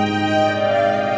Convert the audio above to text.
Música